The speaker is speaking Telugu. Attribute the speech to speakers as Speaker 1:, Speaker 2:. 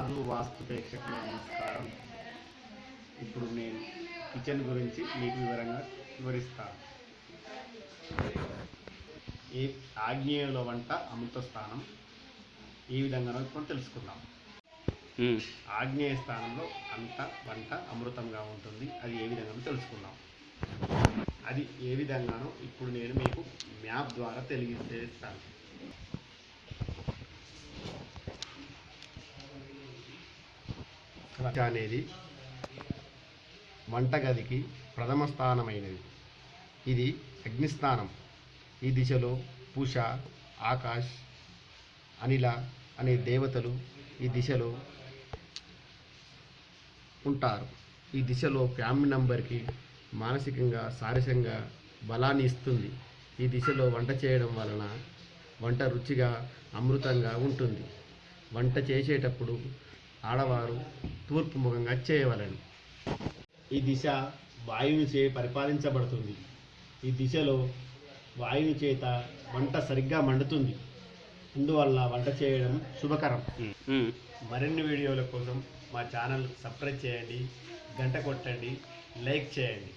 Speaker 1: రాజు వాస్తు ప్రేక్షకులకు నమస్కారం. ఇప్పుడు నేను కిచెన్ గురించి మీకు వివరంగా వివరిస్తాను ఏ ఆగ్నేయంలో వంట అమృత స్థానం ఈ విధంగా ఇప్పుడు తెలుసుకుందాం. ఆగ్నేయ స్థానంలో అంత వంట అమృతంగా ఉంటుంది. అది ఏ విధంగానో తెలుసుకుందాం. అది ఏ విధంగానో ఇప్పుడు నేను మీకు మ్యాప్ ద్వారా తెలియజేస్తాను. వంట అనేది వంటగదికి ప్రథమ స్థానమైనది. ఇది అగ్నిస్థానం. ఈ దిశలో పూష ఆకాష్ అనిల అనే దేవతలు ఈ దిశలో ఉంటారు. ఈ దిశలో ఫ్యామిలీ నంబర్కి మానసికంగా శారీరకంగా బలాన్ని ఇస్తుంది. ఈ దిశలో వంట చేయడం వలన వంట రుచిగా అమృతంగా ఉంటుంది. వంట చేసేటప్పుడు ఆడవారు తూర్పు ముఖంగా చేయవలెను. ఈ దిశ వాయువుని చే పరిపాలించబడుతుంది. ఈ దిశలో వాయువు చేత వంట సరిగ్గా మండుతుంది. అందువల్ల వంట చేయడం శుభకరం. మరిన్ని వీడియోల కోసం మా ఛానల్ సబ్స్క్రైబ్ చేయండి గంట కొట్టండి లైక్ చేయండి.